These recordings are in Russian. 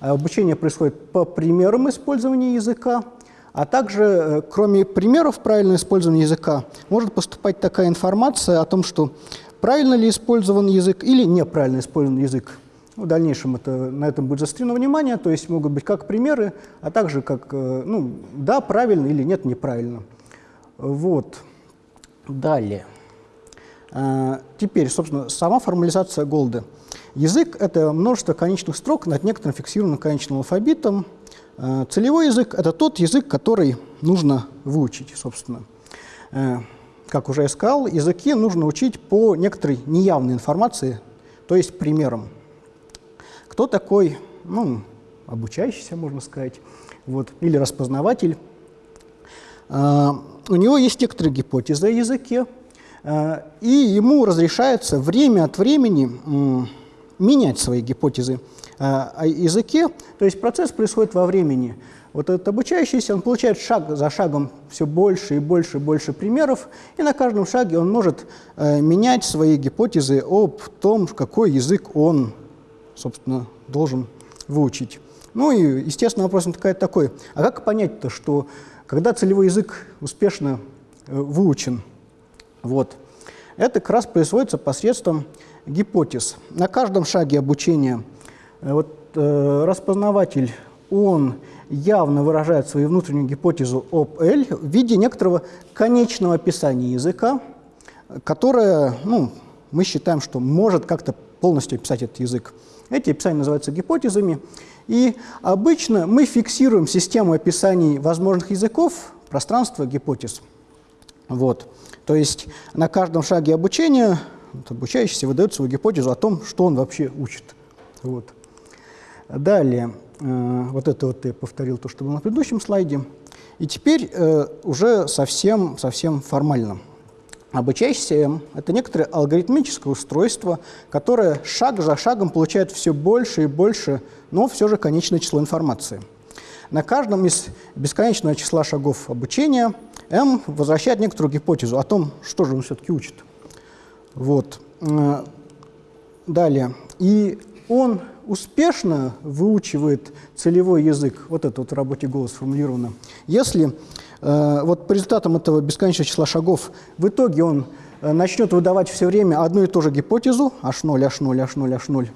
Обучение происходит по примерам использования языка, а также, э, кроме примеров правильного использования языка, может поступать такая информация о том, что правильно ли использован язык или неправильно использован язык. В дальнейшем это, на этом будет заострено внимание, то есть могут быть как примеры, а также как, э, ну, да, правильно или нет, неправильно. Вот. Далее. А, теперь, собственно, сама формализация Голды. Язык — это множество конечных строк над некоторым фиксированным конечным алфавитом, Э, целевой язык – это тот язык, который нужно выучить, собственно. Э, как уже я сказал, языки нужно учить по некоторой неявной информации, то есть примерам. Кто такой, ну, обучающийся, можно сказать, вот, или распознаватель? Э, у него есть некоторые гипотезы о языке, и ему разрешается время от времени менять свои гипотезы о языке, то есть процесс происходит во времени. Вот этот обучающийся, он получает шаг за шагом все больше и больше и больше примеров, и на каждом шаге он может э, менять свои гипотезы об том, какой язык он, собственно, должен выучить. Ну и, естественно, вопрос такой, а как понять-то, что когда целевой язык успешно э, выучен, вот, это как раз производится посредством гипотез. На каждом шаге обучения – Э, вот э, распознаватель, он явно выражает свою внутреннюю гипотезу об L в виде некоторого конечного описания языка, которое, ну, мы считаем, что может как-то полностью описать этот язык. Эти описания называются гипотезами. И обычно мы фиксируем систему описаний возможных языков, пространство гипотез. Вот. То есть на каждом шаге обучения обучающийся выдает свою гипотезу о том, что он вообще учит. Вот. Далее, э, вот это вот я повторил то, что было на предыдущем слайде. И теперь э, уже совсем, совсем формально. Обучающийся М – это некоторое алгоритмическое устройство, которое шаг за шагом получает все больше и больше, но все же конечное число информации. На каждом из бесконечного числа шагов обучения М возвращает некоторую гипотезу о том, что же он все-таки учит. Вот. Э, далее. И он успешно выучивает целевой язык, вот это вот в работе голос сформулировано, если э, вот по результатам этого бесконечного числа шагов в итоге он э, начнет выдавать все время одну и ту же гипотезу, h0, h0, h0, h0,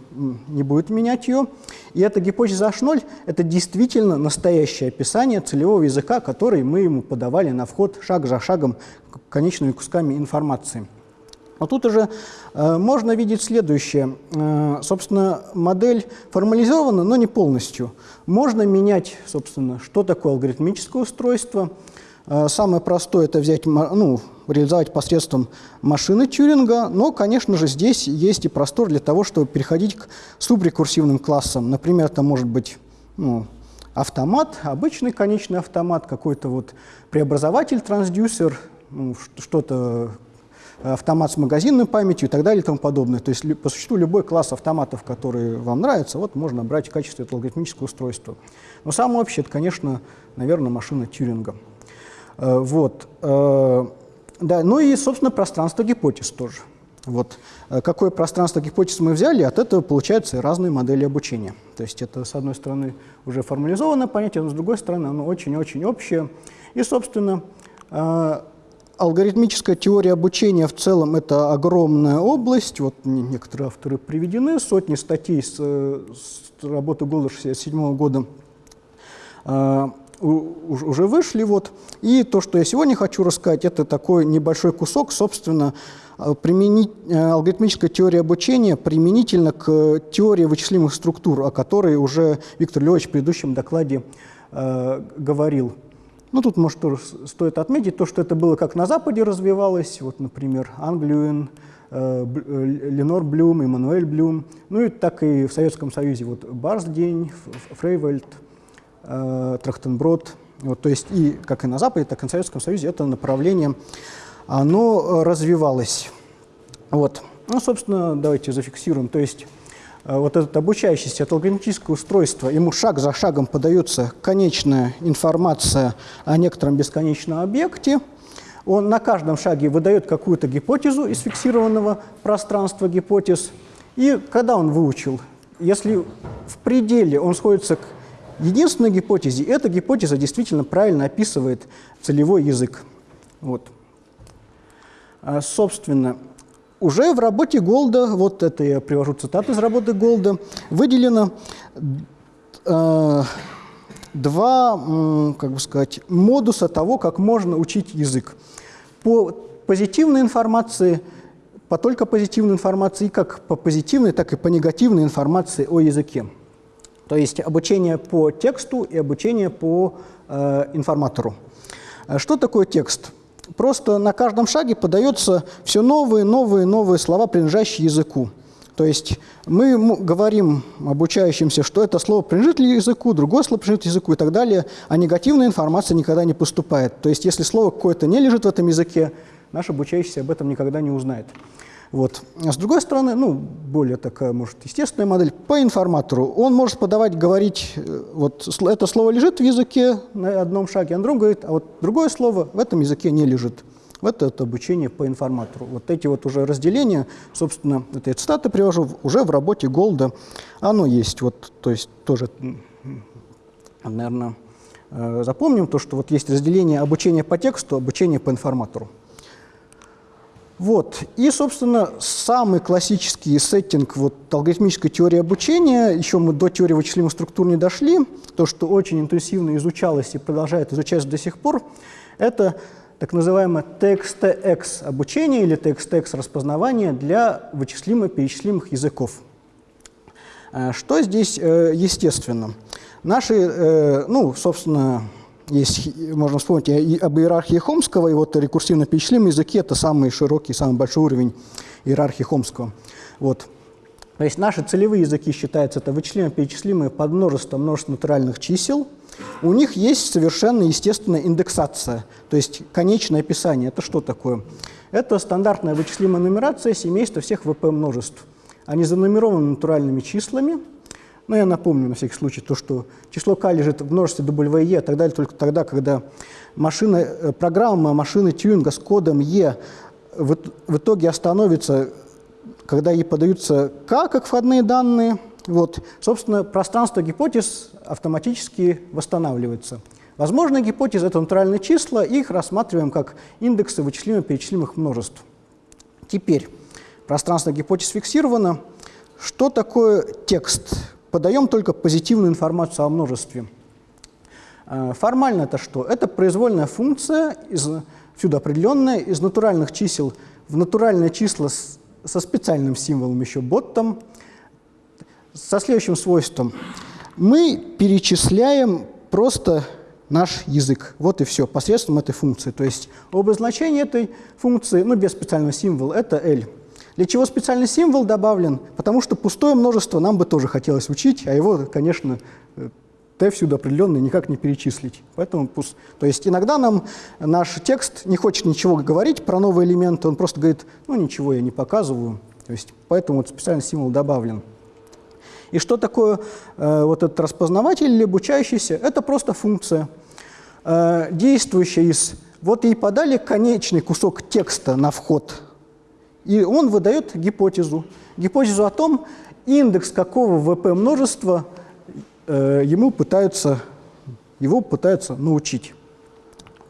не будет менять ее, и эта гипотеза h0 – это действительно настоящее описание целевого языка, который мы ему подавали на вход шаг за шагом конечными кусками информации. Но тут уже э, можно видеть следующее. Э, собственно, модель формализована, но не полностью. Можно менять, собственно, что такое алгоритмическое устройство. Э, самое простое – это взять, ну, реализовать посредством машины Тьюринга, но, конечно же, здесь есть и простор для того, чтобы переходить к субрекурсивным классам. Например, это может быть ну, автомат, обычный конечный автомат, какой-то вот преобразователь, трансдюсер, ну, что-то автомат с магазинной памятью и так далее и тому подобное. То есть по существу любой класс автоматов, который вам нравится, вот можно брать в качестве этого алгоритмического устройства. Но самое общее, это, конечно, наверное, машина Тьюринга. Э, вот. Э, да, ну и, собственно, пространство гипотез тоже. Вот. Э, какое пространство гипотез мы взяли, от этого получаются разные модели обучения. То есть это, с одной стороны, уже формализованное понятие, но с другой стороны, оно очень-очень общее. И, собственно, Алгоритмическая теория обучения в целом – это огромная область. Вот некоторые авторы приведены, сотни статей с, с работы Голда 67 года э, уже вышли. Вот. И то, что я сегодня хочу рассказать, это такой небольшой кусок, собственно, а, применить, э, алгоритмическая теория обучения применительно к теории вычислимых структур, о которой уже Виктор Львович в предыдущем докладе э, говорил. Ну, тут, может, стоит отметить то, что это было как на Западе развивалось, вот, например, Англиюэн, э, э, Ленор Блюм, Эммануэль Блюм, ну и так и в Советском Союзе, вот Барсдень, Фрейвельд, э, Трахтенброд, вот, то есть и как и на Западе, так и на Советском Союзе это направление, оно развивалось. Вот. Ну, собственно, давайте зафиксируем, то есть вот этот обучающийся, это алгоритмическое устройство, ему шаг за шагом подается конечная информация о некотором бесконечном объекте, он на каждом шаге выдает какую-то гипотезу из фиксированного пространства гипотез, и когда он выучил, если в пределе он сходится к единственной гипотезе, эта гипотеза действительно правильно описывает целевой язык. Вот. А, собственно, уже в работе Голда, вот это я привожу цитату из работы Голда, выделено э, два, как бы сказать, модуса того, как можно учить язык. По позитивной информации, по только позитивной информации, как по позитивной, так и по негативной информации о языке. То есть обучение по тексту и обучение по э, информатору. Э, что такое текст? Просто на каждом шаге подается все новые, новые, новые слова, принадлежащие языку. То есть мы говорим обучающимся, что это слово принадлежит ли языку, другое слово принадлежит языку и так далее, а негативная информация никогда не поступает. То есть если слово какое-то не лежит в этом языке, наш обучающийся об этом никогда не узнает. Вот. А с другой стороны, ну, более такая, может, естественная модель, по информатору. Он может подавать, говорить, э, вот это слово лежит в языке на одном шаге, а он другом говорит, а вот другое слово в этом языке не лежит. Вот это обучение по информатору. Вот эти вот уже разделения, собственно, это я цитаты привожу, уже в работе Голда оно есть. Вот, то есть тоже, наверное, э, запомним то, что вот есть разделение обучения по тексту, обучение по информатору. Вот. И, собственно, самый классический сеттинг вот, алгоритмической теории обучения, еще мы до теории вычислимых структур не дошли, то, что очень интенсивно изучалось и продолжает изучаться до сих пор, это так называемое TXTX обучение или TXTX распознавание для вычислимо-перечислимых языков. Э, что здесь э, естественно? Наши, э, ну, собственно, есть, можно вспомнить и об иерархии Хомского, и вот рекурсивно-перечислимые языки – это самый широкий, самый большой уровень иерархии Хомского. Вот. То есть наши целевые языки считаются это вычислимо-перечислимые под множество множество натуральных чисел. У них есть совершенно естественная индексация, то есть конечное описание. Это что такое? Это стандартная вычислимая нумерация семейства всех ВП-множеств. Они занумерованы натуральными числами – но я напомню на всякий случай то, что число k лежит в множестве W, E и так далее только тогда, когда машина, э, программа машины Тьюинга с кодом E в, в итоге остановится, когда ей подаются k как входные данные. Вот, собственно, пространство гипотез автоматически восстанавливается. Возможные гипотезы – это натуральные числа, их рассматриваем как индексы вычислимо-перечислимых множеств. Теперь пространство гипотез фиксировано. Что такое текст? Подаем только позитивную информацию о множестве. А, формально это что? Это произвольная функция, из, всюду определенная, из натуральных чисел в натуральные числа с, со специальным символом еще боттом, со следующим свойством. Мы перечисляем просто наш язык. Вот и все, посредством этой функции. То есть обозначение этой функции, ну, без специального символа, это L. Для чего специальный символ добавлен? Потому что пустое множество нам бы тоже хотелось учить, а его, конечно, t всюду определенный никак не перечислить. Поэтому пуст. То есть иногда нам наш текст не хочет ничего говорить про новые элементы, он просто говорит, ну ничего я не показываю. То есть поэтому вот специальный символ добавлен. И что такое э, вот этот распознаватель или обучающийся? Это просто функция, э, действующая из... Вот ей подали конечный кусок текста на вход и он выдает гипотезу. Гипотезу о том, индекс какого ВП множества э, ему пытаются, его пытаются научить.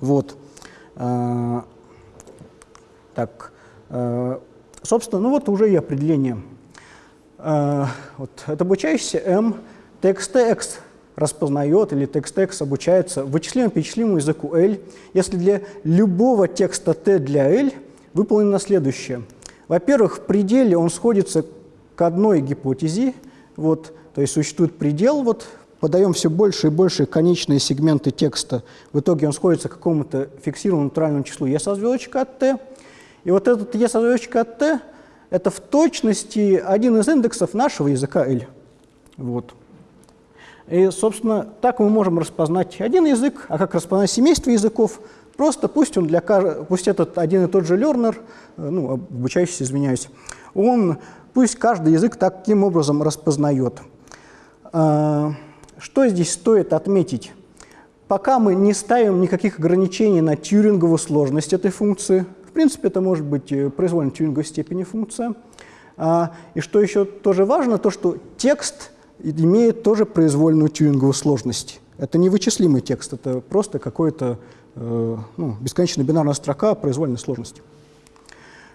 Вот. Э, так, э, собственно, ну вот уже и определение. Э, вот, это обучающийся M TXTX распознает или TXTX обучается вычислимо-перечислимому языку L, если для любого текста T для L выполнено следующее – во-первых, в пределе он сходится к одной гипотезе, вот, то есть существует предел, вот, подаем все больше и больше конечные сегменты текста, в итоге он сходится к какому-то фиксированному натуральному числу e со звездочкой от t, и вот этот e со звездочкой от t – это в точности один из индексов нашего языка L. Вот. И, собственно, так мы можем распознать один язык, а как распознать семейство языков – Просто пусть он для пусть этот один и тот же learner, э, ну, обучающийся, извиняюсь, он пусть каждый язык таким образом распознает. А, что здесь стоит отметить? Пока мы не ставим никаких ограничений на тьюринговую сложность этой функции, в принципе, это может быть э, произвольно тьюринговой степени функция. А, и что еще тоже важно, то что текст имеет тоже произвольную тюринговую сложность. Это не вычислимый текст, это просто какой-то э, ну, бесконечная бинарная строка произвольной сложности.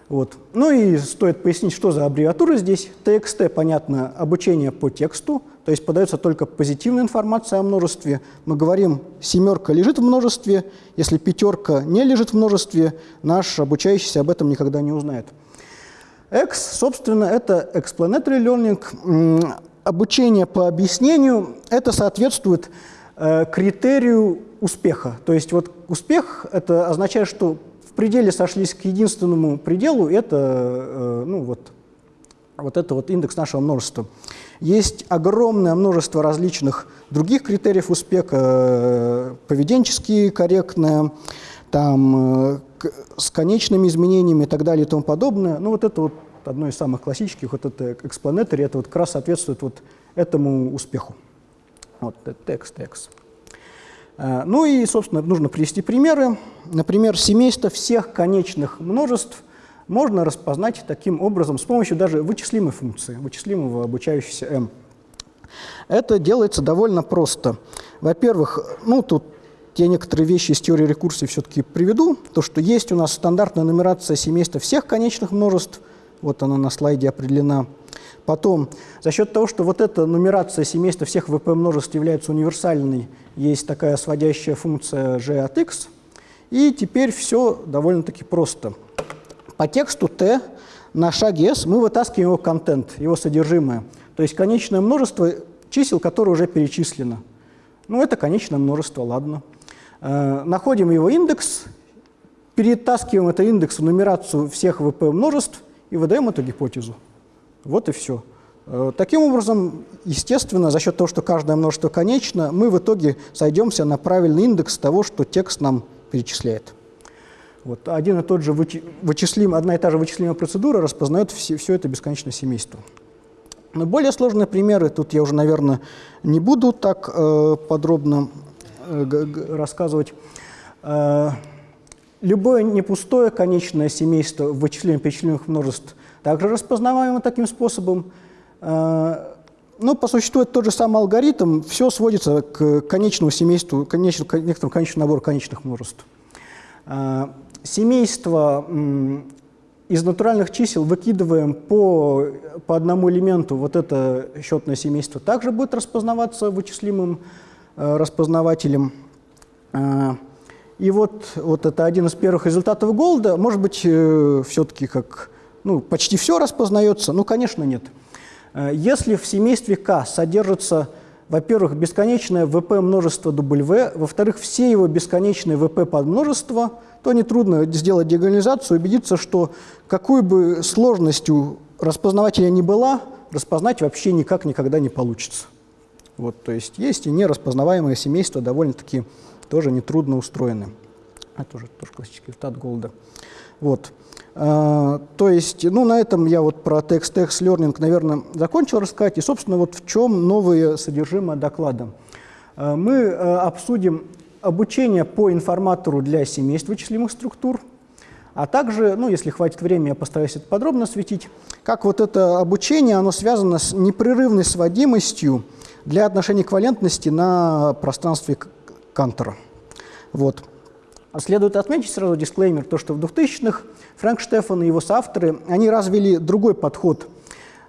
Вот. Ну и стоит пояснить, что за аббревиатура здесь. TXT, понятно, обучение по тексту, то есть подается только позитивная информация о множестве. Мы говорим, семерка лежит в множестве, если пятерка не лежит в множестве, наш обучающийся об этом никогда не узнает. X, собственно, это explanatory learning, обучение по объяснению, это соответствует э, критерию успеха. То есть вот успех это означает, что в пределе сошлись к единственному пределу, это э, ну, вот, вот это вот индекс нашего множества. Есть огромное множество различных других критериев успеха, э, поведенческие, корректные, там, э, с конечными изменениями и так далее и тому подобное. Ну вот это вот одно из самых классических, вот это explanatory, это вот как раз соответствует вот этому успеху. Вот текст, текст. Э, ну и, собственно, нужно привести примеры. Например, семейство всех конечных множеств можно распознать таким образом с помощью даже вычислимой функции, вычислимого обучающегося m. Это делается довольно просто. Во-первых, ну тут я некоторые вещи из теории рекурсии все-таки приведу. То, что есть у нас стандартная нумерация семейства всех конечных множеств, вот она на слайде определена. Потом, за счет того, что вот эта нумерация семейства всех ВП множеств является универсальной, есть такая сводящая функция g от x, и теперь все довольно-таки просто. По тексту t на шаге s мы вытаскиваем его контент, его содержимое, то есть конечное множество чисел, которое уже перечислено. Ну, это конечное множество, ладно. Э, находим его индекс, перетаскиваем этот индекс в нумерацию всех ВП множеств и выдаем эту гипотезу. Вот и все. Э, таким образом, естественно, за счет того, что каждое множество конечно, мы в итоге сойдемся на правильный индекс того, что текст нам перечисляет. Вот один и тот же вычислим, одна и та же вычислимая процедура распознает все, все это бесконечное семейство. Но более сложные примеры, тут я уже, наверное, не буду так э, подробно э, рассказывать. Э, любое непустое конечное семейство вычислимых множеств также распознаваемо таким способом. Э, но по существу это тот же самый алгоритм, все сводится к конечному семейству, к некоторому конечному набору конечных множеств. Э, семейство из натуральных чисел выкидываем по, по одному элементу, вот это счетное семейство также будет распознаваться вычислимым э, распознавателем. И вот, вот это один из первых результатов Голда. Может быть, все-таки как, ну, почти все распознается? Ну, конечно, нет. Э, если в семействе К содержится во-первых, бесконечное ВП множество W, во-вторых, все его бесконечные ВП подмножества, то нетрудно сделать диагонализацию, убедиться, что какой бы сложностью распознавателя ни была, распознать вообще никак никогда не получится. Вот, то есть есть и нераспознаваемые семейства, довольно-таки тоже нетрудно устроены. Это уже тоже классический результат Голда. Вот. А, то есть, ну, на этом я вот про text-text learning, наверное, закончил рассказать. И, собственно, вот в чем новое содержимое доклада. А, мы а, обсудим обучение по информатору для семейств вычислимых структур, а также, ну, если хватит времени, я постараюсь это подробно осветить, как вот это обучение, оно связано с непрерывной сводимостью для отношения эквивалентности на пространстве Кантера. Вот. Следует отметить сразу дисклеймер, то, что в 2000-х Фрэнк Штефан и его соавторы, они развили другой подход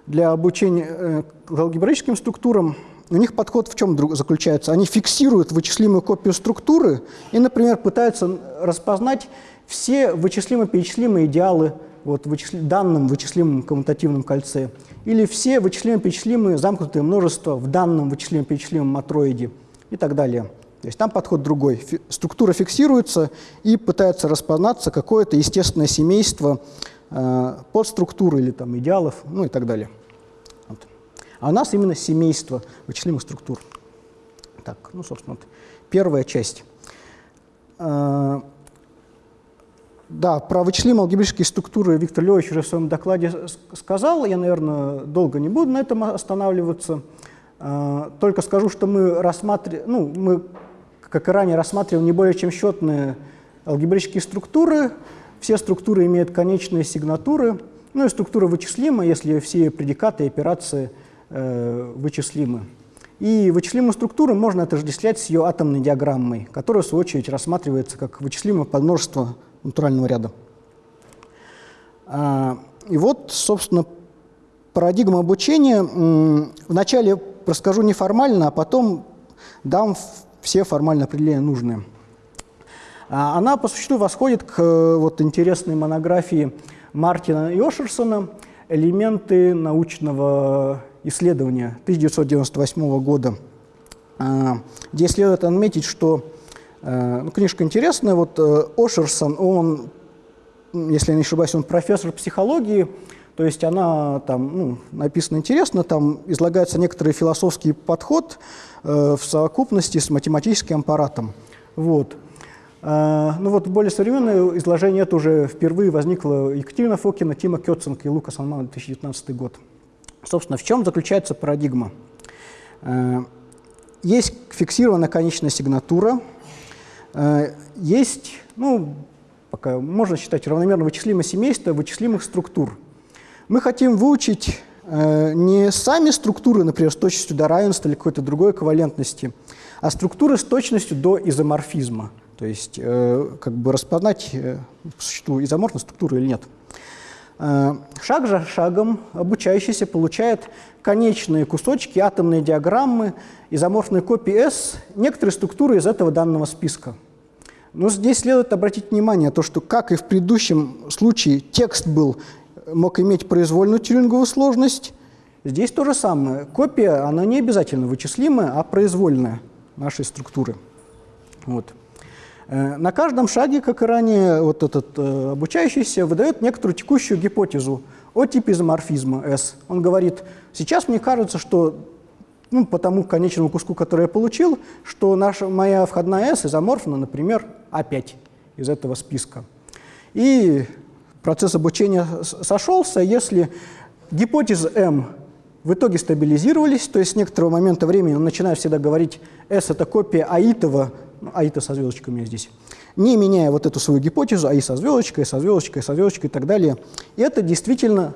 для обучения э, алгебраическим структурам. У них подход в чем заключается? Они фиксируют вычислимую копию структуры и, например, пытаются распознать все вычислимо-перечислимые идеалы вот, вычисли... данном вычислимом коммутативном кольце или все вычислимо-перечислимые замкнутые множества в данном вычислимо-перечислимом матроиде и так далее. То есть там подход другой. Структура фиксируется и пытается распознаться какое-то естественное семейство э, подструктуры или там идеалов, ну и так далее. Вот. А у нас именно семейство вычислимых структур. Так, ну, собственно, вот первая часть. Э, да, про вычислимые алгебрические структуры Виктор Львович уже в своем докладе сказал. Я, наверное, долго не буду на этом останавливаться. Э, только скажу, что мы рассматриваем, ну, мы как и ранее рассматривал, не более чем счетные алгебрические структуры. Все структуры имеют конечные сигнатуры, ну и структура вычислима, если все предикаты и операции э, вычислимы. И вычислимую структуру можно отождествлять с ее атомной диаграммой, которая, в свою очередь, рассматривается как вычислимое подмножество натурального ряда. А, и вот, собственно, парадигма обучения. Вначале расскажу неформально, а потом дам все формальные определения нужные. А, она по существу восходит к вот, интересной монографии Мартина и Ошерсона «Элементы научного исследования» 1998 года, а, где следует отметить, что э, ну, книжка интересная. Вот э, Ошерсон, он, если я не ошибаюсь, он профессор психологии, то есть она там ну, написана интересно, там излагается некоторый философский подход э, в совокупности с математическим аппаратом. Вот. А, ну вот более современное изложение это уже впервые возникло Екатерина Фокина, Тима Кёценко и Лука Салман 2019 год. Собственно, в чем заключается парадигма? А, есть фиксированная конечная сигнатура, а, есть, ну, пока можно считать равномерно вычислимое семейство вычислимых структур. Мы хотим выучить не сами структуры, например, с точностью до равенства или какой-то другой эквивалентности, а структуры с точностью до изоморфизма. То есть э, как бы распознать, э, существует изоморфная структура или нет. Э, шаг за шагом обучающийся получает конечные кусочки, атомные диаграммы, изоморфные копии S, некоторые структуры из этого данного списка. Но здесь следует обратить внимание, то, что, как и в предыдущем случае, текст был, мог иметь произвольную тюринговую сложность, здесь то же самое. Копия, она не обязательно вычислимая, а произвольная нашей структуры. Вот. Э, на каждом шаге, как и ранее, вот этот э, обучающийся выдает некоторую текущую гипотезу о типе изоморфизма S. Он говорит, сейчас мне кажется, что ну, по тому конечному куску, который я получил, что наша, моя входная S изоморфна, например, А5 из этого списка. И процесс обучения сошелся, если гипотезы M в итоге стабилизировались, то есть с некоторого момента времени он начинает всегда говорить S – это копия аитова ну, АИ-то со звездочкой у меня здесь, не меняя вот эту свою гипотезу, АИ со звездочкой, со звездочкой, со звездочкой и так далее. И это действительно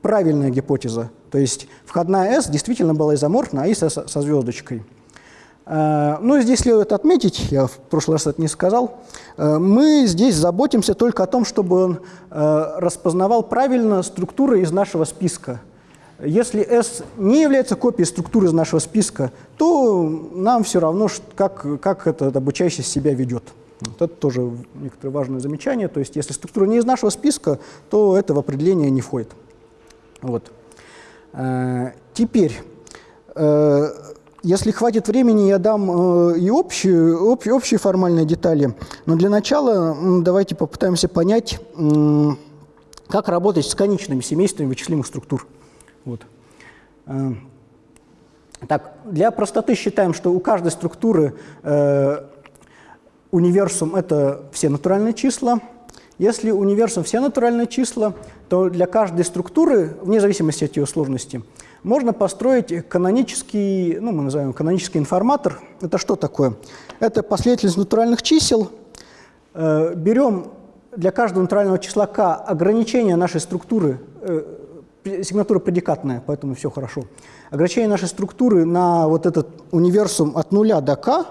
правильная гипотеза. То есть входная S действительно была изоморфна, АИ со, со звездочкой. Но ну, здесь следует отметить, я в прошлый раз это не сказал, а, мы здесь заботимся только о том, чтобы он а, распознавал правильно структуры из нашего списка. Если S не является копией структуры из нашего списка, то нам все равно, как, как этот обучающий себя ведет. Вот это тоже некоторое важное замечание. То есть если структура не из нашего списка, то это в определение не входит. Вот. Э, теперь, э, если хватит времени, я дам э, и общие, общие, общие формальные детали. Но для начала давайте попытаемся понять, как работать с конечными семействами вычислимых структур. Вот. Э, так, для простоты считаем, что у каждой структуры э, универсум – это все натуральные числа. Если универсум – все натуральные числа, то для каждой структуры, вне зависимости от ее сложности, можно построить канонический, ну, мы называем канонический информатор. Это что такое? Это последовательность натуральных чисел. Э, берем для каждого натурального числа k ограничение нашей структуры э, сигнатура предикатная, поэтому все хорошо. Ограничение нашей структуры на вот этот универсум от нуля до k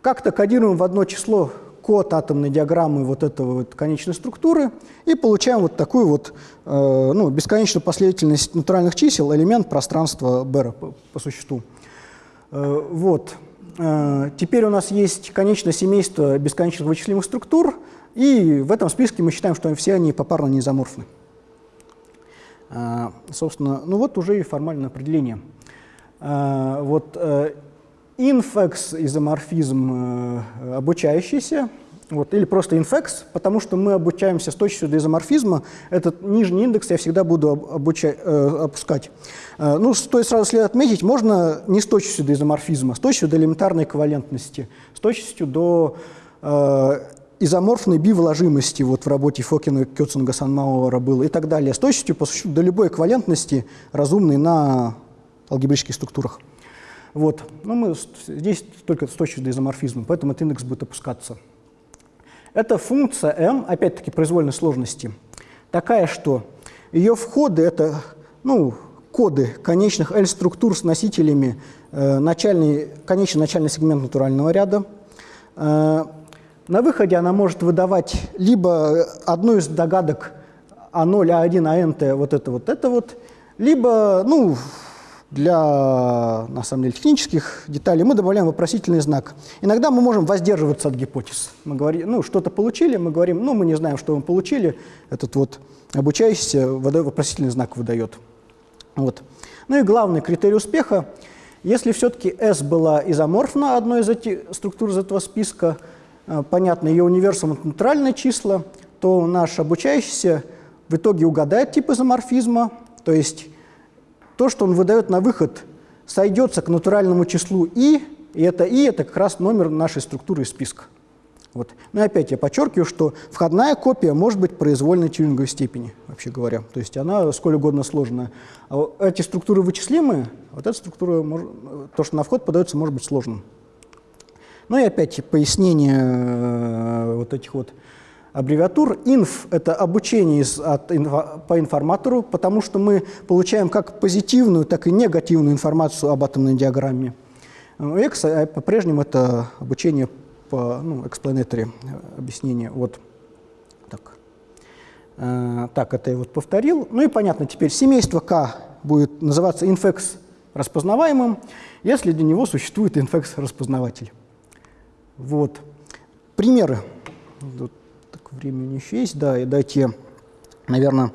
как-то кодируем в одно число код атомной диаграммы вот этого вот конечной структуры и получаем вот такую вот э, ну, бесконечную последовательность натуральных чисел, элемент пространства Бера по, по существу. Э, вот. Э, теперь у нас есть конечное семейство бесконечных вычислимых структур, и в этом списке мы считаем, что все они попарно неизоморфны. А, собственно, ну вот уже и формальное определение. А, вот э, инфекс изоморфизм э, обучающийся, вот, или просто инфекс, потому что мы обучаемся с точностью до изоморфизма. Этот нижний индекс я всегда буду обучать, э, опускать. Э, ну, стоит сразу следует отметить, можно не с точностью до изоморфизма, а с точностью до элементарной эквивалентности, с точностью до э, изоморфной бивложимости вот в работе Фокина, Кёцинга, Санмауэра было и так далее, с точностью по существу до любой эквивалентности разумной на алгебрических структурах. Вот. Но мы здесь только с до изоморфизма, поэтому этот индекс будет опускаться. Эта функция m, опять-таки произвольной сложности, такая, что ее входы – это ну, коды конечных L-структур с носителями э, начальный, конечный начальный сегмент натурального ряда. Э, на выходе она может выдавать либо одну из догадок А0, А1, АНТ, вот это вот, это вот, либо, ну, для, на самом деле, технических деталей мы добавляем вопросительный знак. Иногда мы можем воздерживаться от гипотез. Мы говорим, ну, что-то получили, мы говорим, ну, мы не знаем, что мы получили. Этот вот обучающийся вопросительный знак выдает. Вот. Ну и главный критерий успеха, если все-таки S была изоморфна, одной из этих структур из этого списка, э, понятно, ее универсум – натуральные числа, то наш обучающийся в итоге угадает тип изоморфизма, то есть то, что он выдает на выход, сойдется к натуральному числу i, и это i – это как раз номер нашей структуры списка. Вот. Ну и опять я подчеркиваю, что входная копия может быть произвольной тюринговой степени, вообще говоря. То есть она сколь угодно сложная. А эти структуры вычислимые, вот эта структура, то, что на вход подается, может быть сложным. Ну и опять пояснение э, вот этих вот аббревиатур. Инф – это обучение из, от, по информатору, потому что мы получаем как позитивную, так и негативную информацию об атомной диаграмме. X а по-прежнему это обучение по ну, explanatory объяснение. Вот так. Э, так, это я вот повторил. Ну и понятно, теперь семейство К будет называться инфекс распознаваемым, если для него существует инфекс распознаватель. Вот. Примеры. Тут времени еще есть. Да, и дайте, наверное,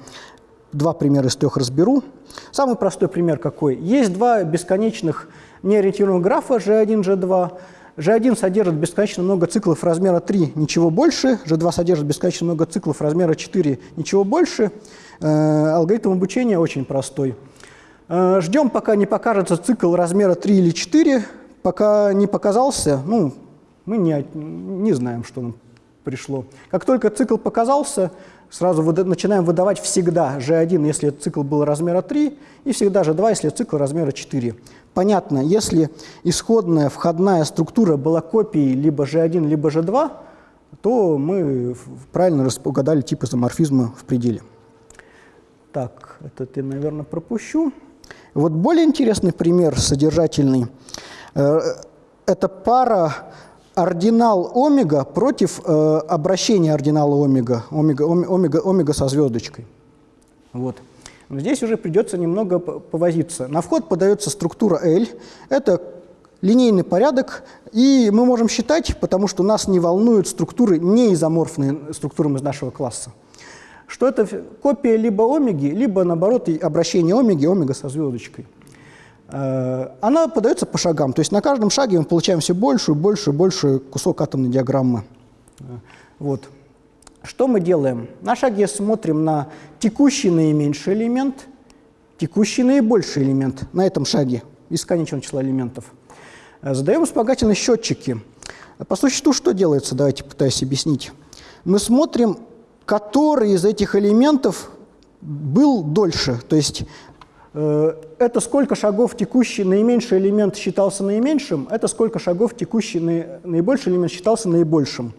два примера из трех разберу. Самый простой пример какой? Есть два бесконечных неориентированных графа G1, G2. G1 содержит бесконечно много циклов размера 3, ничего больше. G2 содержит бесконечно много циклов размера 4, ничего больше. Э, алгоритм обучения очень простой. Э, ждем, пока не покажется цикл размера 3 или 4. Пока не показался, ну, мы не, не знаем, что нам пришло. Как только цикл показался, сразу выда начинаем выдавать всегда G1, если цикл был размера 3, и всегда G2, если цикл размера 4. Понятно, если исходная входная структура была копией либо G1, либо G2, то мы правильно угадали тип изоморфизма в пределе. Так, это я, наверное, пропущу. Вот более интересный пример содержательный. Э, это пара ординал омега против э, обращения ординала омега, омега, омега, омега со звездочкой. Вот. Но здесь уже придется немного повозиться. На вход подается структура L. Это линейный порядок, и мы можем считать, потому что нас не волнуют структуры, не изоморфные структурам из нашего класса, что это копия либо омеги, либо, наоборот, обращение омеги, омега со звездочкой. Э, она подается по шагам, то есть на каждом шаге мы получаем все большую, большую, большую кусок атомной диаграммы. Э, вот. Что мы делаем? На шаге смотрим на текущий наименьший элемент, текущий наибольший элемент на этом шаге из конечного числа элементов. Э, задаем вспомогательные счетчики. По существу что делается? Давайте пытаюсь объяснить. Мы смотрим, который из этих элементов был дольше. То есть это сколько шагов текущий наименьший элемент считался наименьшим, это сколько шагов текущий наибольший элемент считался наибольшим.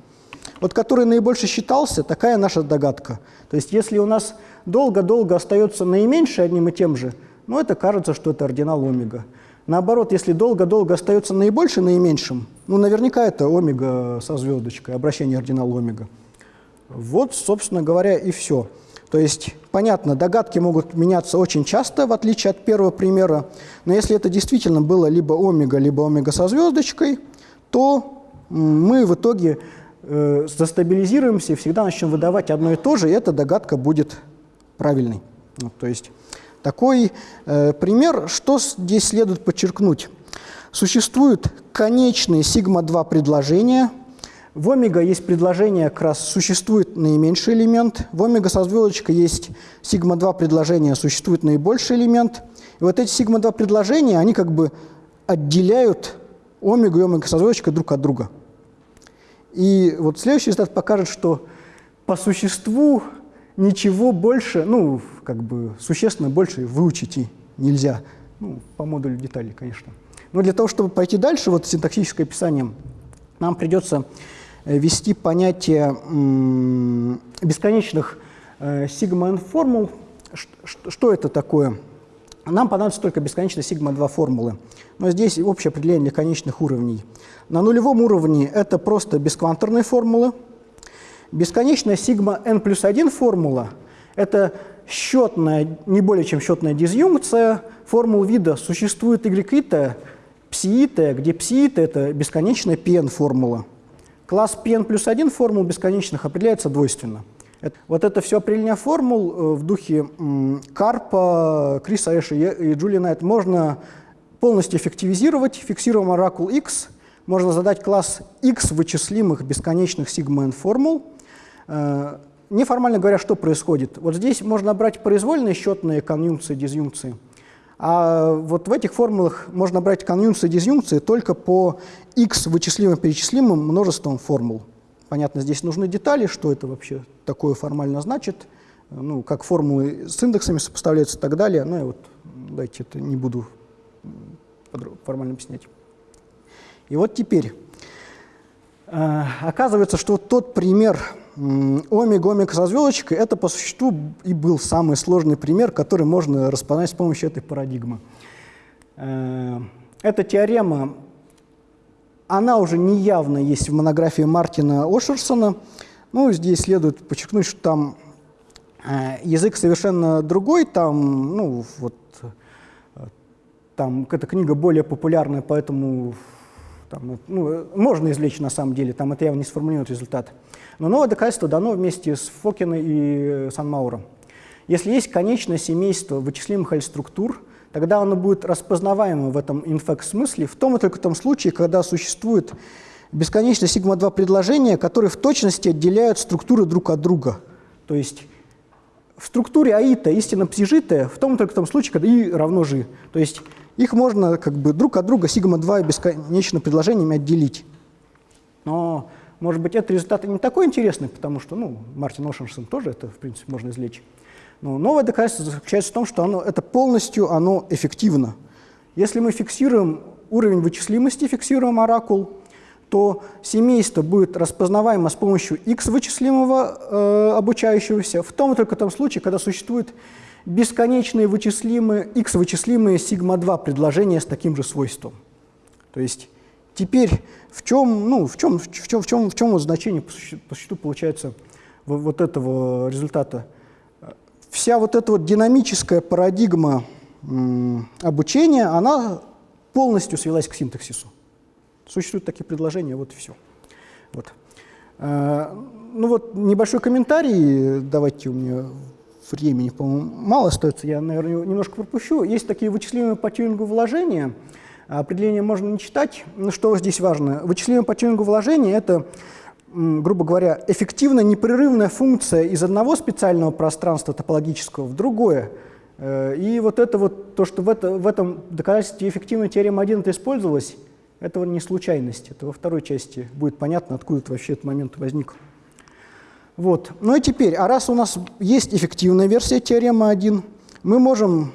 Вот который наибольше считался, такая наша догадка. То есть если у нас долго-долго остается наименьший одним и тем же, ну это кажется, что это ординал омега. Наоборот, если долго-долго остается наибольший наименьшим, ну наверняка это омега со звездочкой, обращение ординал омега. Вот, собственно говоря, и все. То есть, понятно, догадки могут меняться очень часто, в отличие от первого примера, но если это действительно было либо омега, либо омега со звездочкой, то мы в итоге э, застабилизируемся и всегда начнем выдавать одно и то же, и эта догадка будет правильной. Вот, то есть такой э, пример, что здесь следует подчеркнуть. Существуют конечные сигма-2 предложения. В омега есть предложение, как раз существует наименьший элемент. В омега со звездочкой есть сигма-2 предложения, существует наибольший элемент. И вот эти сигма-2 предложения, они как бы отделяют омегу и омега со звездочкой друг от друга. И вот следующий результат покажет, что по существу ничего больше, ну, как бы существенно больше выучить и нельзя. Ну, по модулю деталей, конечно. Но для того, чтобы пойти дальше, вот синтаксическое описание, нам придется ввести понятие бесконечных э, сигма-н формул. Что это такое? нам понадобится только бесконечная сигма-2 формулы. Но здесь общее определение конечных уровней. На нулевом уровне это просто бескванторные формулы. Бесконечная сигма n плюс 1 формула – это счетная, не более чем счетная дизъюнкция формул вида существует y псиита, где псиита – это бесконечная pn формула. Класс pn плюс 1 формул бесконечных определяется двойственно. Вот это все определение формул э, в духе Карпа, Криса Эша и Джули Найт можно полностью эффективизировать. Фиксируем оракул X, можно задать класс X вычислимых бесконечных сигма n формул. Э, неформально говоря, что происходит? Вот здесь можно брать произвольные счетные конъюнкции, дизъюнкции. А вот в этих формулах можно брать конъюнкции, дизъюнкции только по x вычислимым перечислимым множеством формул. Понятно, здесь нужны детали, что это вообще такое формально значит, ну, как формулы с индексами сопоставляются и так далее. Ну, я вот, дайте это не буду формально объяснять. И вот теперь, э, оказывается, что тот пример омега-омега со звездочкой, это по существу и был самый сложный пример, который можно распознать с помощью этой парадигмы. Э, эта теорема она уже неявно есть в монографии Мартина Ошерсона. Ну, здесь следует подчеркнуть, что там э, язык совершенно другой, там, ну, вот, там эта книга более популярная, поэтому там, ну, можно извлечь на самом деле, там это явно не сформулирует результат. Но новое доказательство дано вместе с Фокиной и Санмауром. Если есть конечное семейство вычислимых L-структур, тогда оно будет распознаваемо в этом инфект-смысле в том и только том случае, когда существует бесконечное сигма-2 предложения, которые в точности отделяют структуры друг от друга. То есть в структуре аита истинно псижитая в том и только том случае, когда и равно жи. То есть их можно как бы друг от друга сигма-2 бесконечно предложениями отделить. Но, может быть, этот результат не такой интересный, потому что, ну, Мартин Ошенсон тоже это, в принципе, можно извлечь. Но новое доказательство заключается в том, что оно, это полностью оно эффективно. Если мы фиксируем уровень вычислимости, фиксируем оракул, то семейство будет распознаваемо с помощью x вычислимого э, обучающегося в том и только том случае, когда существуют бесконечные вычислимые, x вычислимые сигма-2 предложения с таким же свойством. То есть теперь в чем, ну, в чем, в чем, в чем, в чем вот значение по существу, по существу получается вот этого результата? вся вот эта вот динамическая парадигма обучения, она полностью свелась к синтаксису. Существуют такие предложения, вот и все. Вот. Э, ну вот небольшой комментарий, давайте у меня времени, по-моему, мало остается, я, наверное, немножко пропущу. Есть такие вычислимые по тюнингу вложения, определение можно не читать, но что здесь важно? Вычислимые по тюнингу вложения – это грубо говоря, эффективно непрерывная функция из одного специального пространства топологического в другое. Э, и вот это вот, то, что в, это, в этом доказательстве эффективной теоремы 1 это использовалось, это не случайность. Это во второй части будет понятно, откуда это вообще этот момент возник. Вот. Ну и теперь, а раз у нас есть эффективная версия теоремы 1, мы можем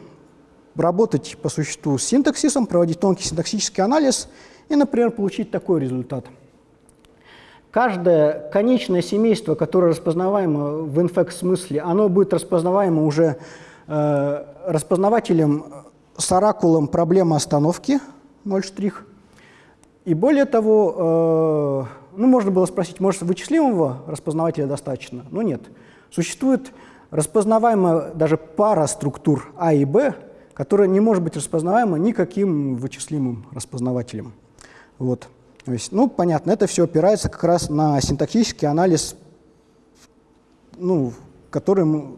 работать по существу с синтаксисом, проводить тонкий синтаксический анализ и, например, получить такой результат – Каждое конечное семейство, которое распознаваемо в инфект-смысле, оно будет распознаваемо уже э, распознавателем с оракулом проблемы остановки 0 штрих. И более того, э, ну, можно было спросить, может, вычислимого распознавателя достаточно? Но нет. Существует распознаваемая даже пара структур А и Б, которая не может быть распознаваема никаким вычислимым распознавателем. Вот. То есть, ну, понятно, это все опирается как раз на синтаксический анализ, ну, который мы,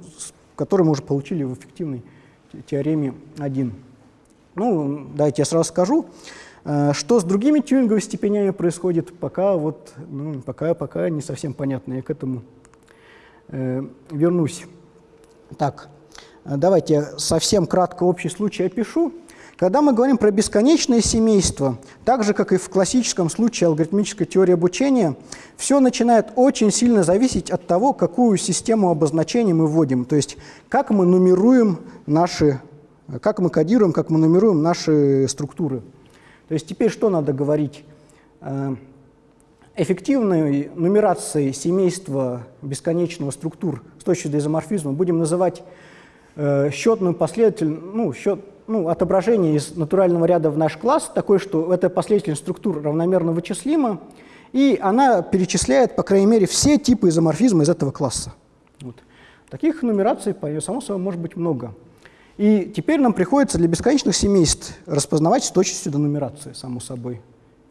который мы уже получили в эффективной теореме 1. Ну, давайте я сразу скажу, что с другими тюнинговыми степенями происходит, пока, вот, ну, пока, пока не совсем понятно. Я к этому э, вернусь. Так, давайте я совсем кратко общий случай опишу. Когда мы говорим про бесконечное семейство, так же, как и в классическом случае алгоритмической теории обучения, все начинает очень сильно зависеть от того, какую систему обозначений мы вводим, то есть как мы нумеруем наши, как мы кодируем, как мы нумеруем наши структуры. То есть теперь что надо говорить? Э, эффективной нумерацией семейства бесконечного структур с точки зрения изоморфизма будем называть э, счетную последовательность, ну, счет, ну, отображение из натурального ряда в наш класс такое, что эта последовательность структур равномерно вычислима, и она перечисляет, по крайней мере, все типы изоморфизма из этого класса. Вот. Таких нумераций, само собой, может быть много. И теперь нам приходится для бесконечных семейств распознавать с точностью до нумерации, само собой.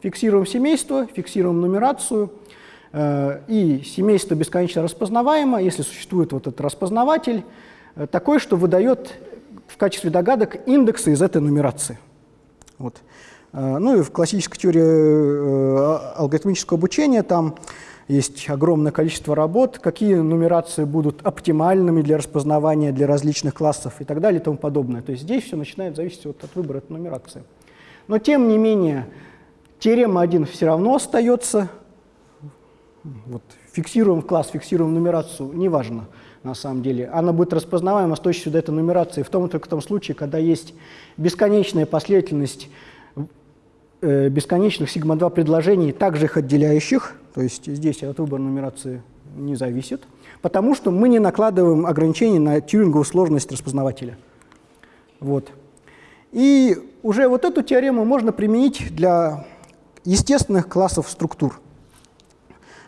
Фиксируем семейство, фиксируем нумерацию, э, и семейство бесконечно распознаваемо, если существует вот этот распознаватель, э, такой, что выдает в качестве догадок индексы из этой нумерации. Вот. Э, ну и в классической теории алгоритмического обучения там есть огромное количество работ, какие нумерации будут оптимальными для распознавания для различных классов и так далее и тому подобное. То есть здесь все начинает зависеть вот от выбора этой нумерации. Но тем не менее, теорема 1 все равно остается. Вот, фиксируем класс, фиксируем нумерацию, неважно на самом деле. Она будет распознаваема с точностью до этой нумерации в том только том случае, когда есть бесконечная последовательность бесконечных сигма-2 предложений, также их отделяющих, то есть здесь от выбора нумерации не зависит, потому что мы не накладываем ограничений на тьюринговую сложность распознавателя. Вот. И уже вот эту теорему можно применить для естественных классов структур.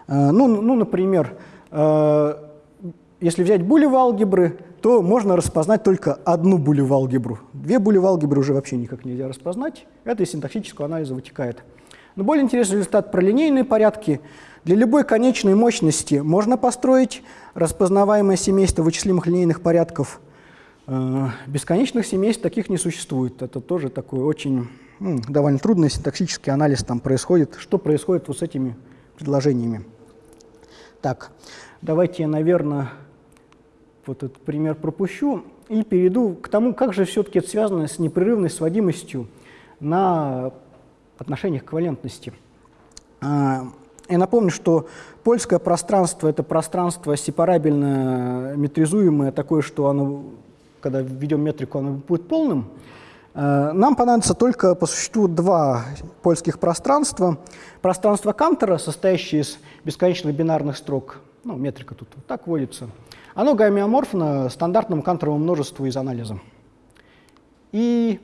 Э, ну, ну например, э, если взять булевые алгебры, то можно распознать только одну булевую алгебру. Две булевые алгебры уже вообще никак нельзя распознать. Это из синтаксического анализа вытекает. Но более интересный результат про линейные порядки. Для любой конечной мощности можно построить распознаваемое семейство вычислимых линейных порядков. Э, бесконечных семейств таких не существует. Это тоже такой очень ну, довольно трудный синтаксический анализ там происходит. Что происходит вот с этими предложениями? Так, давайте я, наверное, вот этот пример пропущу и перейду к тому, как же все-таки это связано с непрерывной сводимостью на отношениях эквивалентности. А, я напомню, что польское пространство – это пространство сепарабельно метризуемое, такое, что оно, когда введем метрику, оно будет полным. А, нам понадобится только по существу два польских пространства. Пространство Кантера, состоящее из бесконечных бинарных строк, ну, метрика тут вот так вводится – оно гомеоморфно стандартному канторовому множеству из анализа. И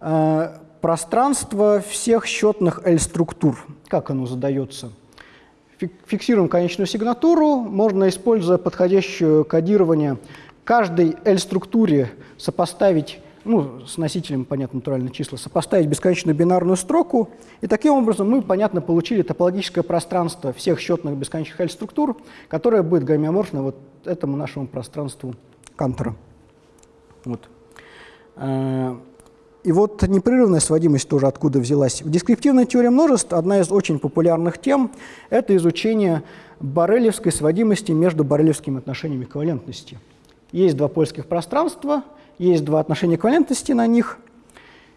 э, пространство всех счетных L-структур, как оно задается? Фиксируем конечную сигнатуру, можно, используя подходящее кодирование, каждой L-структуре сопоставить ну, с носителем, понятно, натуральные числа, сопоставить бесконечную бинарную строку, и таким образом мы, понятно, получили топологическое пространство всех счетных бесконечных L-структур, которое будет гомеоморфно вот этому нашему пространству Кантера. Вот. Э, и вот непрерывная сводимость тоже откуда взялась. В дескриптивной теории множеств одна из очень популярных тем – это изучение баррелевской сводимости между баррелевскими отношениями эквивалентности. Есть два польских пространства – есть два отношения эквивалентности на них,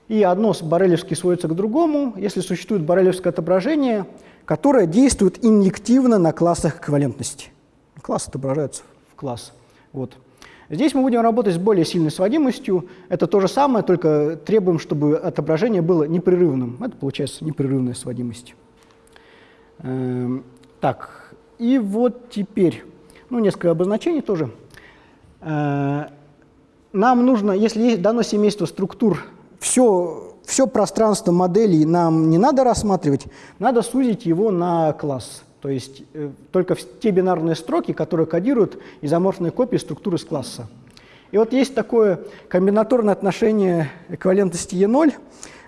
и одно с баррелевски сводится к другому, если существует баррелевское отображение, которое действует инъективно на классах эквивалентности. Класс отображается в класс. Вот. Здесь мы будем работать с более сильной сводимостью. Это то же самое, только требуем, чтобы отображение было непрерывным. Это получается непрерывная сводимость. Эм, так, и вот теперь, ну, несколько обозначений тоже. Э, нам нужно, если есть дано семейство структур, все, все пространство моделей нам не надо рассматривать, надо сузить его на класс. То есть э, только те бинарные строки, которые кодируют изоморфные копии структуры с класса. И вот есть такое комбинаторное отношение эквивалентности E0.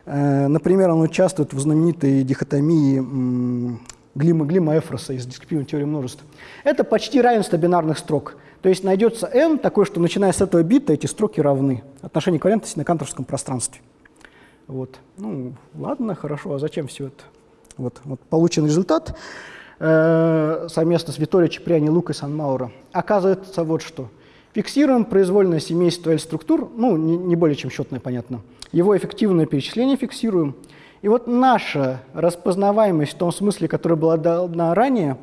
Э, например, оно участвует в знаменитой дихотомии Глима, Глима Эфроса из дискретивной теории множеств. Это почти равенство бинарных строк. То есть найдется n такое, что начиная с этого бита эти строки равны. Отношение эквивалентности на канторском пространстве. Вот. Ну, ладно, хорошо, а зачем все это? Вот, вот получен результат э, совместно с Виторио Чеприани, Лукой Санмауро. Оказывается вот что. Фиксируем произвольное семейство L-структур, ну, не, не более чем счетное, понятно. Его эффективное перечисление фиксируем. И вот наша распознаваемость в том смысле, которая была дана ранее,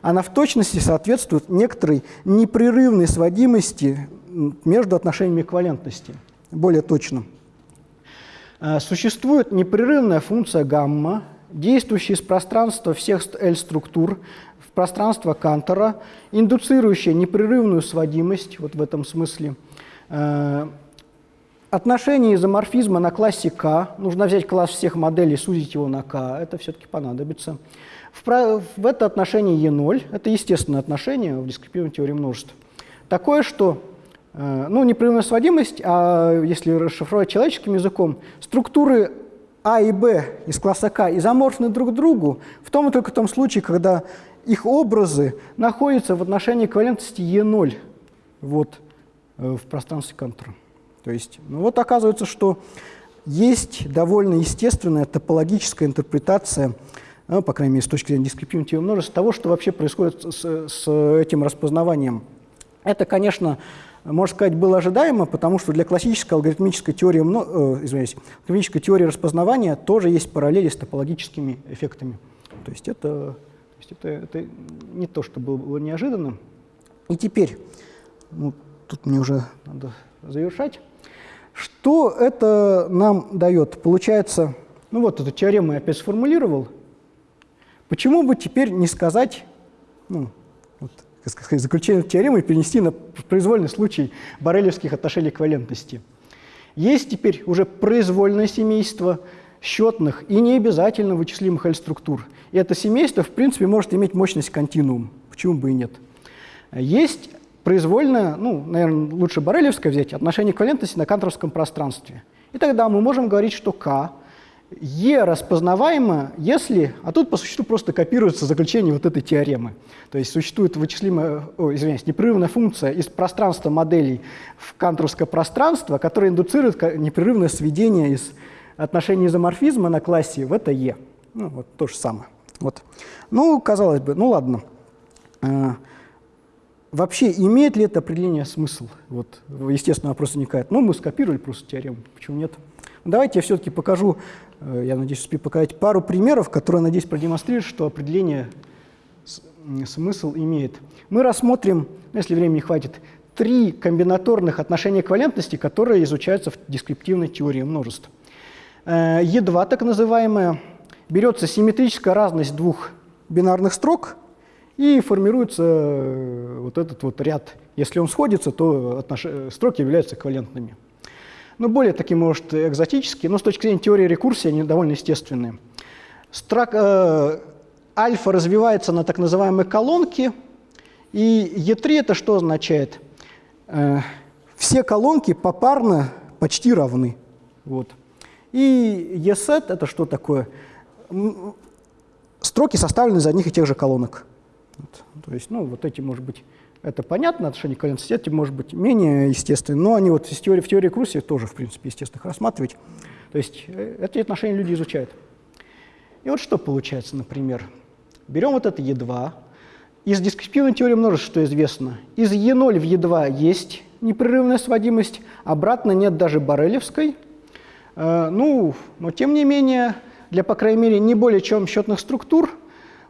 она в точности соответствует некоторой непрерывной сводимости между отношениями эквивалентности, более точно. Э, существует непрерывная функция гамма, действующая из пространства всех L-структур в пространство Кантора, индуцирующая непрерывную сводимость, вот в этом смысле, э, отношение изоморфизма на классе К, нужно взять класс всех моделей, сузить его на К, это все-таки понадобится. В, в это отношение Е0, это естественное отношение в дискретивной теории множеств. Такое, что, э, ну, непрерывная сводимость, а если расшифровать человеческим языком, структуры А и Б из класса К изоморфны друг другу в том и только том случае, когда их образы находятся в отношении эквивалентности Е0 вот, э, в пространстве контура. То есть, ну вот оказывается, что есть довольно естественная топологическая интерпретация, ну, по крайней мере, с точки зрения дискретивного множества, того, что вообще происходит с, с этим распознаванием. Это, конечно, можно сказать, было ожидаемо, потому что для классической алгоритмической теории, э, извиняюсь, алгоритмической теории распознавания тоже есть параллели с топологическими эффектами. То есть это, то есть это, это не то, что было, было неожиданно. И теперь, ну, тут мне уже надо завершать. Что это нам дает? Получается, ну вот эту теорему я опять сформулировал. Почему бы теперь не сказать, ну, сказать, заключение теоремы перенести на произвольный случай борелевских отношений эквивалентности? Есть теперь уже произвольное семейство счетных и не обязательно вычислимых L-структур. И это семейство, в принципе, может иметь мощность континуум. Почему бы и нет? Есть произвольно, ну, наверное, лучше Борелевское взять, отношение эквивалентности на канторовском пространстве. И тогда мы можем говорить, что К, Е распознаваемо, если, а тут по существу просто копируется заключение вот этой теоремы. То есть существует вычислимая, о, извиняюсь, непрерывная функция из пространства моделей в канторовское пространство, которая индуцирует непрерывное сведение из отношения изоморфизма на классе в это Е. Ну, вот то же самое. Вот. Ну, казалось бы, ну ладно. А, вообще имеет ли это определение смысл? Вот, естественно, вопрос возникает. Ну, мы скопировали просто теорему, почему нет? Давайте я все-таки покажу, э, я надеюсь, успею показать пару примеров, которые, надеюсь, продемонстрируют, что определение смысл имеет. Мы рассмотрим, если времени хватит, три комбинаторных отношения эквивалентности, которые изучаются в дескриптивной теории множеств. Е2, э, так называемая, берется симметрическая разность двух бинарных строк – и формируется э, вот этот вот ряд. Если он сходится, то строки являются эквивалентными. Ну, более такие, может, экзотические, но с точки зрения теории рекурсии они довольно естественные. Строк, э, альфа развивается на так называемой колонке, и Е3 это что означает? Э, все колонки попарно почти равны. Вот. И Есет это что такое? Строки составлены из одних и тех же колонок. Вот. То есть, ну, вот эти, может быть, это понятно, отношение к эти, может быть, менее естественные, но они вот в теории, в теории Круси тоже, в принципе, естественно, их рассматривать. То есть э, эти отношения люди изучают. И вот что получается, например. Берем вот это Е2. Из дискретивной теории множеств что известно? Из Е0 в Е2 есть непрерывная сводимость, обратно нет даже Борелевской. Э, ну, но тем не менее, для, по крайней мере, не более чем счетных структур –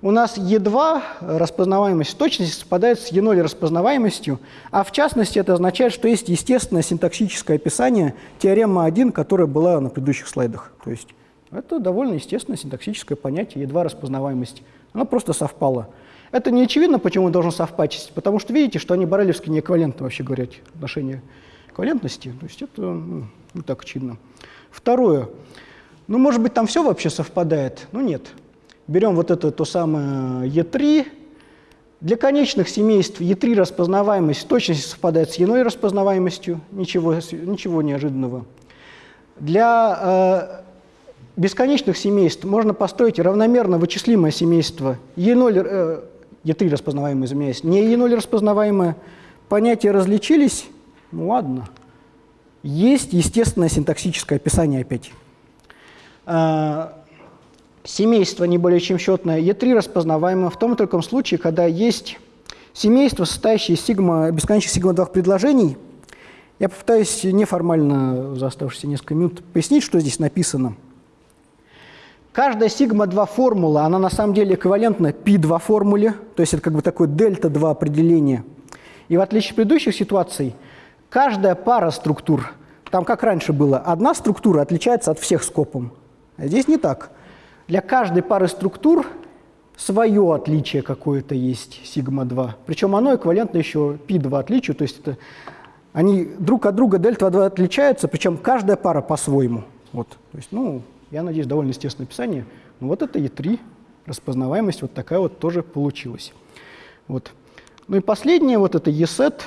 у нас Е2 распознаваемость точности совпадает с Е0 распознаваемостью, а в частности это означает, что есть естественное синтаксическое описание теоремы 1, которая была на предыдущих слайдах. То есть это довольно естественное синтаксическое понятие Е2 распознаваемость. Оно просто совпало. Это не очевидно, почему должно совпасть, потому что видите, что они барелевски не эквивалентны, вообще говоря, отношения эквивалентности. То есть это ну, не так очевидно. Второе. Ну, может быть, там все вообще совпадает? Ну, нет. Берем вот это то самое Е3. Для конечных семейств Е3 распознаваемость точности совпадает с Е0 распознаваемостью, ничего, ничего неожиданного. Для э, бесконечных семейств можно построить равномерно вычислимое семейство Е0, э, Е3 распознаваемое, извиняюсь, не Е0 распознаваемое. Понятия различились? Ну ладно. Есть естественное синтаксическое описание опять. Семейство не более чем счетное Е3 распознаваемо в том и только случае, когда есть семейство, состоящее из сигма, бесконечных сигма-2 предложений. Я попытаюсь неформально за оставшиеся несколько минут пояснить, что здесь написано. Каждая сигма-2 формула, она на самом деле эквивалентна π2 формуле, то есть это как бы такое дельта-2 определение. И в отличие от предыдущих ситуаций, каждая пара структур, там как раньше было, одна структура отличается от всех скопом. А здесь не так. Для каждой пары структур свое отличие какое-то есть сигма-2. Причем оно эквивалентно еще π2 отличию, то есть это они друг от друга дельта 2 отличаются, причем каждая пара по-своему. Вот. То есть, ну, я надеюсь, довольно естественное описание. Ну, вот это E3, распознаваемость вот такая вот тоже получилась. Вот. Ну и последнее, вот это ESET,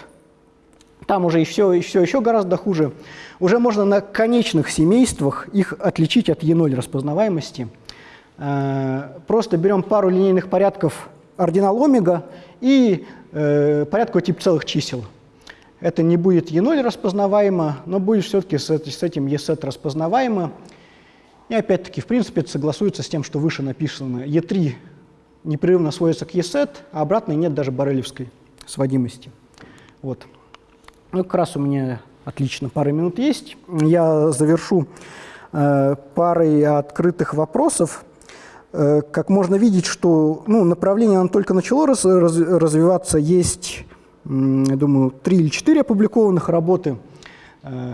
там уже все, все еще гораздо хуже. Уже можно на конечных семействах их отличить от E0 распознаваемости. Э, просто берем пару линейных порядков ординал омега и э, порядковый тип целых чисел. Это не будет E0 распознаваемо, но будет все-таки с, с этим ESET распознаваемо. И опять-таки, в принципе, это согласуется с тем, что выше написано. E3 непрерывно сводится к ESET, а обратной нет даже барелевской сводимости. Вот. Ну, как раз у меня отлично, пара минут есть. Я завершу э, парой открытых вопросов. Э, как можно видеть, что ну, направление оно только начало раз, раз, развиваться. Есть я думаю, три или четыре опубликованных работы, э,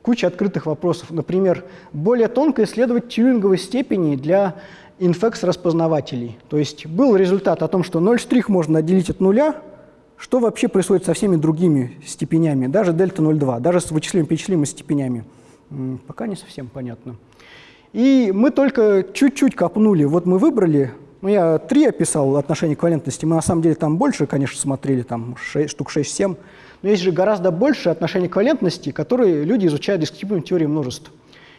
куча открытых вопросов. Например, более тонко исследовать тьюринговые степени для инфекс-распознавателей. То есть был результат о том, что 0 штрих можно отделить от нуля, что вообще происходит со всеми другими степенями, даже дельта 0,2, даже с вычислимыми перечислимыми степенями. Пока не совсем понятно. И мы только чуть-чуть копнули. Вот мы выбрали ну, я три описал отношения к. Мы на самом деле там больше, конечно, смотрели, там 6, штук 6-7. Но есть же гораздо больше отношений к которые люди изучают дискретивную теорию множеств.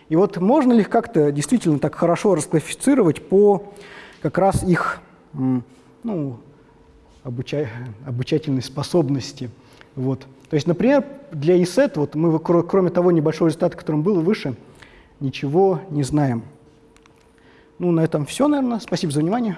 И вот можно ли их как-то действительно так хорошо расклассифицировать по как раз их ну, обуча обучательной способности? Вот. То есть, например, для ESET, вот мы, кроме того небольшого результата, которым было выше, ничего не знаем. Ну, на этом все, наверное. Спасибо за внимание.